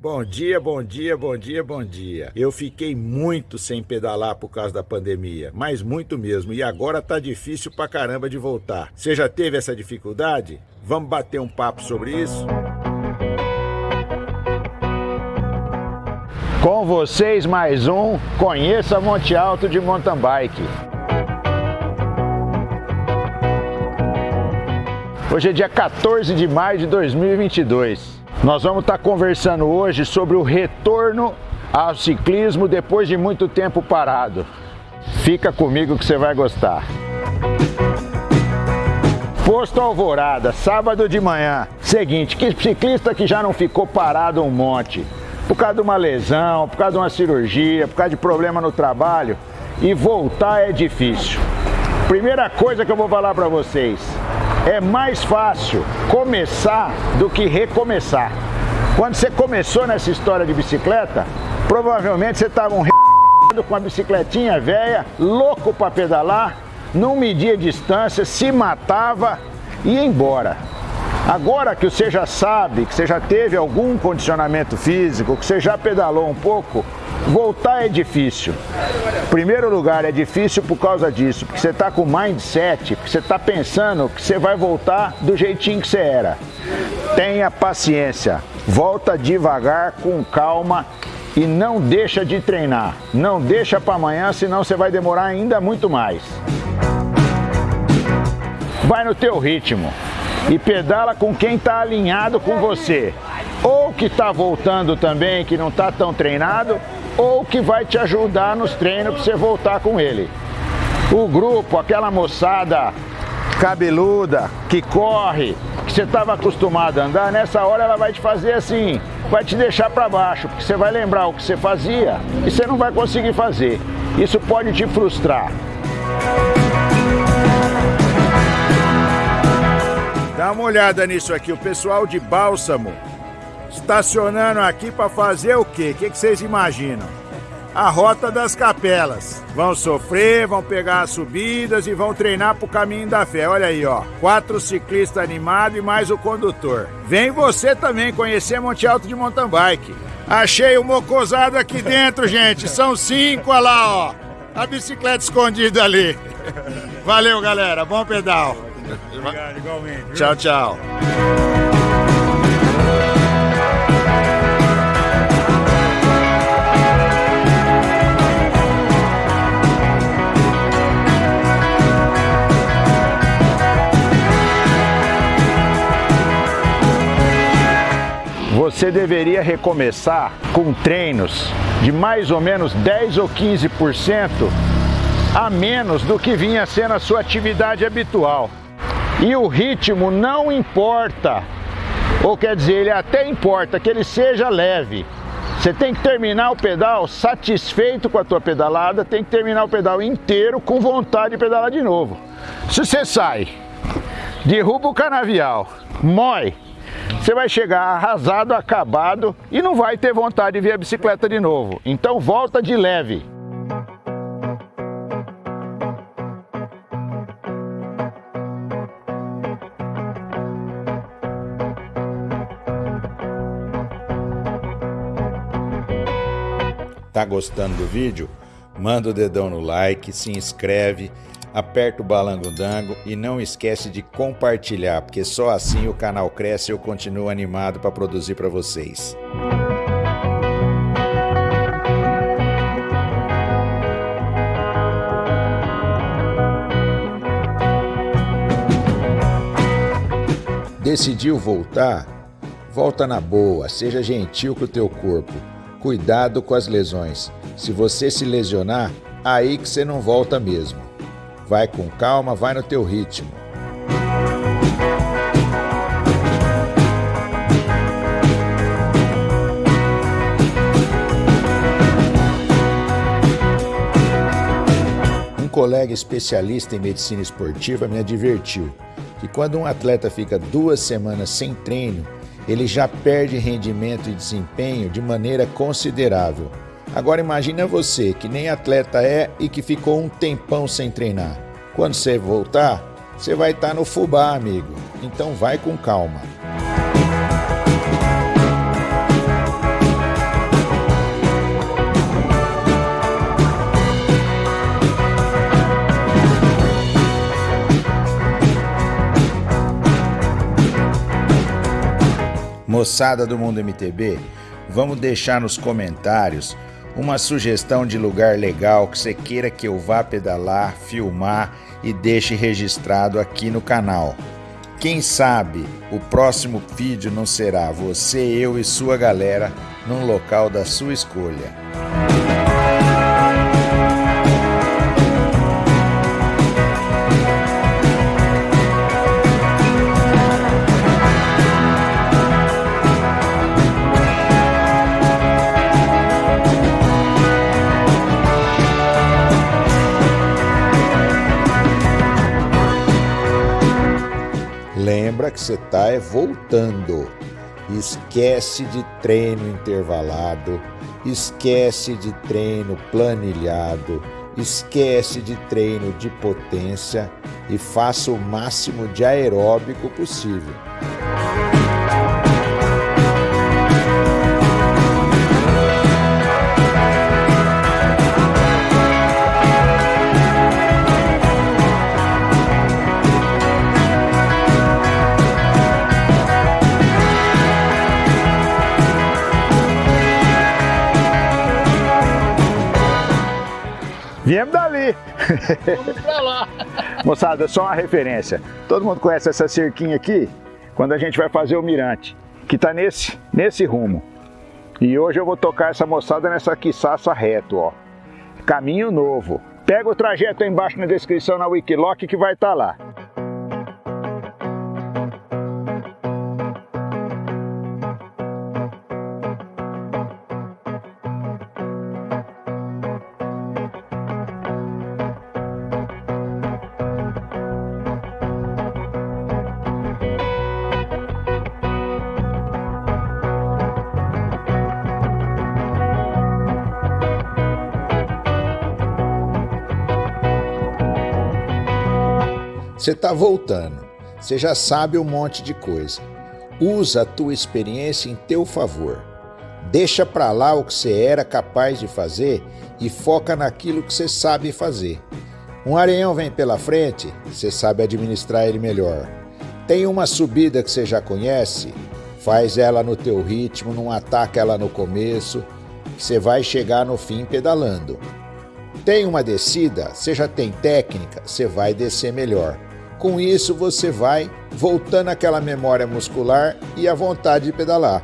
Bom dia, bom dia, bom dia, bom dia. Eu fiquei muito sem pedalar por causa da pandemia, mas muito mesmo, e agora tá difícil pra caramba de voltar. Você já teve essa dificuldade? Vamos bater um papo sobre isso? Com vocês mais um Conheça Monte Alto de Mountain Bike. Hoje é dia 14 de maio de 2022. Nós vamos estar conversando hoje sobre o retorno ao ciclismo depois de muito tempo parado. Fica comigo que você vai gostar. Posto Alvorada, sábado de manhã. Seguinte, que ciclista que já não ficou parado um monte, por causa de uma lesão, por causa de uma cirurgia, por causa de problema no trabalho, e voltar é difícil. Primeira coisa que eu vou falar para vocês, é mais fácil começar do que recomeçar. Quando você começou nessa história de bicicleta, provavelmente você estava um com uma bicicletinha velha, louco para pedalar, não media distância, se matava e ia embora. Agora que você já sabe, que você já teve algum condicionamento físico, que você já pedalou um pouco, Voltar é difícil. Primeiro lugar, é difícil por causa disso, porque você está com mindset, porque você está pensando que você vai voltar do jeitinho que você era. Tenha paciência, volta devagar, com calma e não deixa de treinar. Não deixa para amanhã, senão você vai demorar ainda muito mais. Vai no teu ritmo e pedala com quem está alinhado com você. Ou que está voltando também, que não está tão treinado, ou que vai te ajudar nos treinos para você voltar com ele. O grupo, aquela moçada cabeluda, que corre, que você estava acostumado a andar, nessa hora ela vai te fazer assim, vai te deixar para baixo, porque você vai lembrar o que você fazia e você não vai conseguir fazer. Isso pode te frustrar. Dá uma olhada nisso aqui, o pessoal de Bálsamo estacionando aqui para fazer o quê? O que, que vocês imaginam? A rota das capelas. Vão sofrer, vão pegar as subidas e vão treinar pro caminho da fé. Olha aí, ó. Quatro ciclistas animados e mais o condutor. Vem você também conhecer Monte Alto de mountain bike. Achei o mocosado aqui dentro, gente. São cinco, olha lá, ó. A bicicleta escondida ali. Valeu, galera. Bom pedal. Obrigado, igualmente. Tchau, tchau. Você deveria recomeçar com treinos de mais ou menos 10 ou 15% a menos do que vinha sendo a sua atividade habitual. E o ritmo não importa, ou quer dizer, ele até importa que ele seja leve. Você tem que terminar o pedal satisfeito com a tua pedalada, tem que terminar o pedal inteiro com vontade de pedalar de novo. Se você sai, derruba o canavial, mói, você vai chegar arrasado, acabado e não vai ter vontade de ver a bicicleta de novo. Então volta de leve. Tá gostando do vídeo? Manda o dedão no like, se inscreve aperta o balango-dango e não esquece de compartilhar, porque só assim o canal cresce e eu continuo animado para produzir para vocês. Decidiu voltar? Volta na boa, seja gentil com o teu corpo. Cuidado com as lesões. Se você se lesionar, aí que você não volta mesmo. Vai com calma, vai no teu ritmo. Um colega especialista em medicina esportiva me advertiu que quando um atleta fica duas semanas sem treino, ele já perde rendimento e desempenho de maneira considerável. Agora imagina você que nem atleta é e que ficou um tempão sem treinar. Quando você voltar, você vai estar tá no fubá, amigo. Então vai com calma. Moçada do Mundo MTB, vamos deixar nos comentários uma sugestão de lugar legal que você queira que eu vá pedalar, filmar e deixe registrado aqui no canal. Quem sabe o próximo vídeo não será você, eu e sua galera num local da sua escolha. Que você está é voltando. Esquece de treino intervalado, esquece de treino planilhado, esquece de treino de potência e faça o máximo de aeróbico possível. Viemos dali. Vamos pra lá. Moçada, só uma referência. Todo mundo conhece essa cerquinha aqui? Quando a gente vai fazer o mirante, que está nesse, nesse rumo. E hoje eu vou tocar essa moçada nessa quiçaça reto, ó. Caminho novo. Pega o trajeto aí embaixo na descrição na Wikiloc que vai estar tá lá. Você está voltando, você já sabe um monte de coisa. Usa a tua experiência em teu favor. Deixa para lá o que você era capaz de fazer e foca naquilo que você sabe fazer. Um areião vem pela frente, você sabe administrar ele melhor. Tem uma subida que você já conhece, faz ela no teu ritmo, não ataca ela no começo, você vai chegar no fim pedalando. Tem uma descida, você já tem técnica, você vai descer melhor. Com isso, você vai voltando àquela memória muscular e à vontade de pedalar.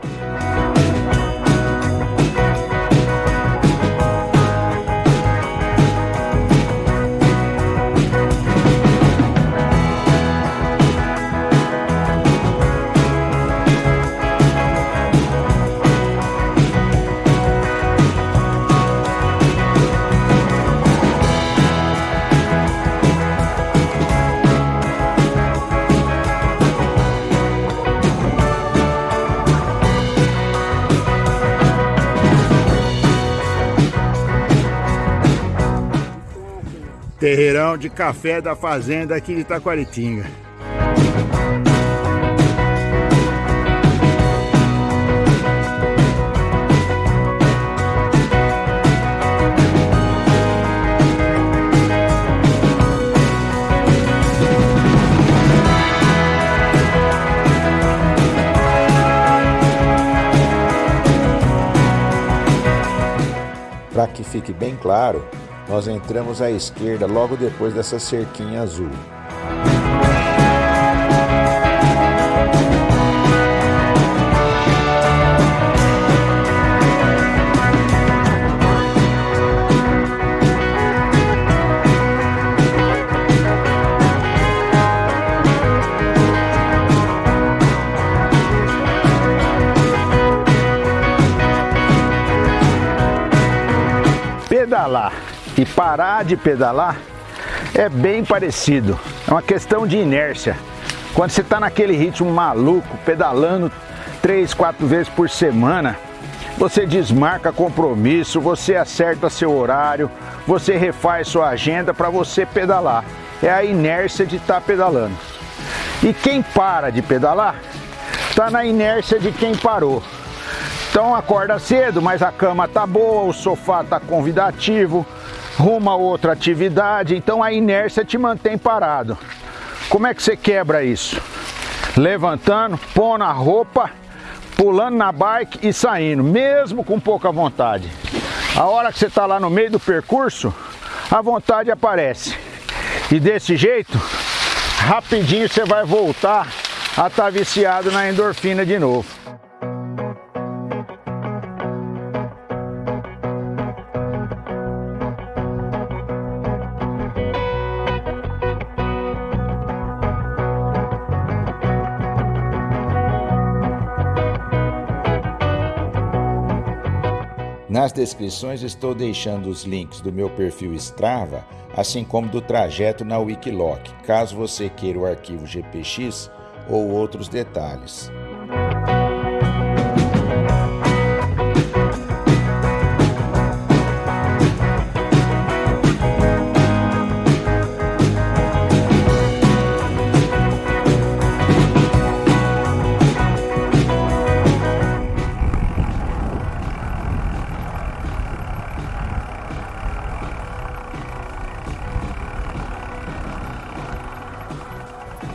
Terreirão de café da fazenda aqui de Taquaritinga. Para que fique bem claro, nós entramos à esquerda logo depois dessa cerquinha azul. pedalar e parar de pedalar é bem parecido. É uma questão de inércia. Quando você está naquele ritmo maluco, pedalando três, quatro vezes por semana, você desmarca compromisso, você acerta seu horário, você refaz sua agenda para você pedalar. É a inércia de estar tá pedalando. E quem para de pedalar, está na inércia de quem parou. Então acorda cedo, mas a cama tá boa, o sofá tá convidativo, rumo a outra atividade, então a inércia te mantém parado. Como é que você quebra isso? Levantando, pondo a roupa, pulando na bike e saindo, mesmo com pouca vontade. A hora que você está lá no meio do percurso, a vontade aparece. E desse jeito, rapidinho você vai voltar a estar tá viciado na endorfina de novo. Nas descrições estou deixando os links do meu perfil Strava, assim como do trajeto na Wikiloc, caso você queira o arquivo GPX ou outros detalhes.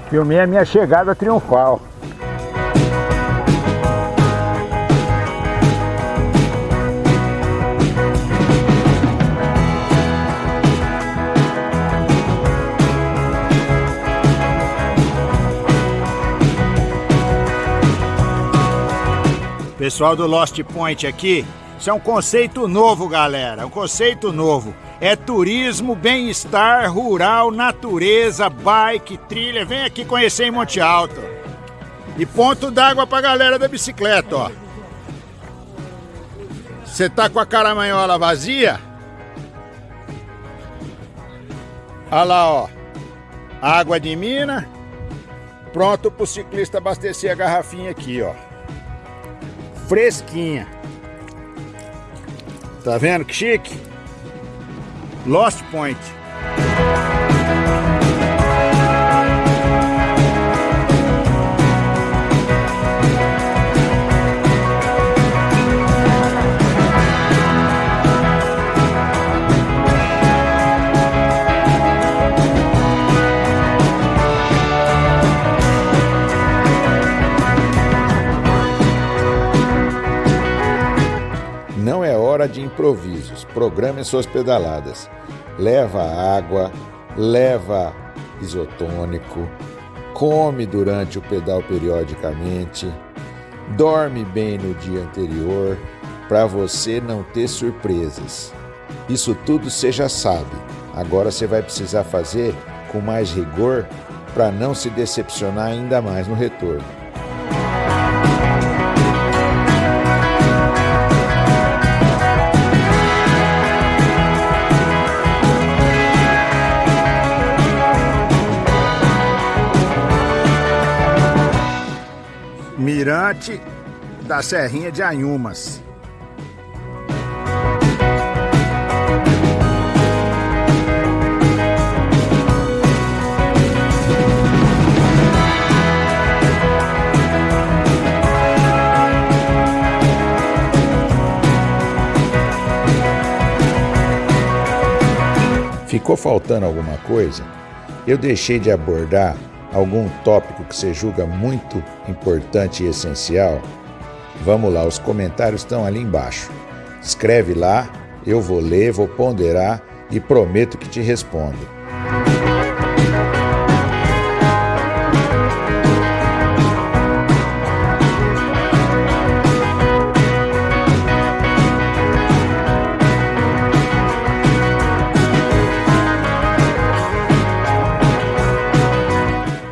Filmei a minha chegada triunfal. Pessoal do Lost Point aqui, isso é um conceito novo, galera, um conceito novo é turismo, bem-estar, rural, natureza, bike, trilha. Vem aqui conhecer em Monte Alto. E ponto d'água pra galera da bicicleta, ó. Você tá com a caramanhola vazia? Olha lá, ó. Água de mina. Pronto pro ciclista abastecer a garrafinha aqui, ó. Fresquinha. Tá vendo que chique? Lost Point. Programe suas pedaladas leva água, leva isotônico, come durante o pedal periodicamente, dorme bem no dia anterior para você não ter surpresas. Isso tudo você já sabe. Agora você vai precisar fazer com mais rigor para não se decepcionar ainda mais no retorno. Mirante da Serrinha de Anhumas. Ficou faltando alguma coisa? Eu deixei de abordar algum tópico que você julga muito importante e essencial, vamos lá, os comentários estão ali embaixo. Escreve lá, eu vou ler, vou ponderar e prometo que te respondo.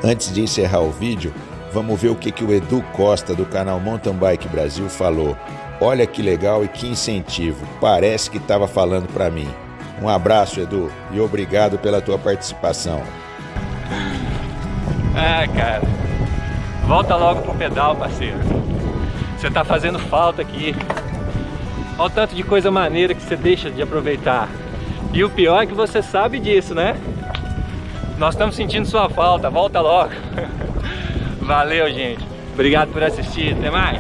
Antes de encerrar o vídeo, vamos ver o que, que o Edu Costa do canal Mountain Bike Brasil falou. Olha que legal e que incentivo. Parece que estava falando para mim. Um abraço, Edu, e obrigado pela tua participação. Ah, cara. Volta logo pro pedal, parceiro. Você tá fazendo falta aqui. Olha o tanto de coisa maneira que você deixa de aproveitar. E o pior é que você sabe disso, né? Nós estamos sentindo sua falta, volta logo. Valeu, gente. Obrigado por assistir. Até mais.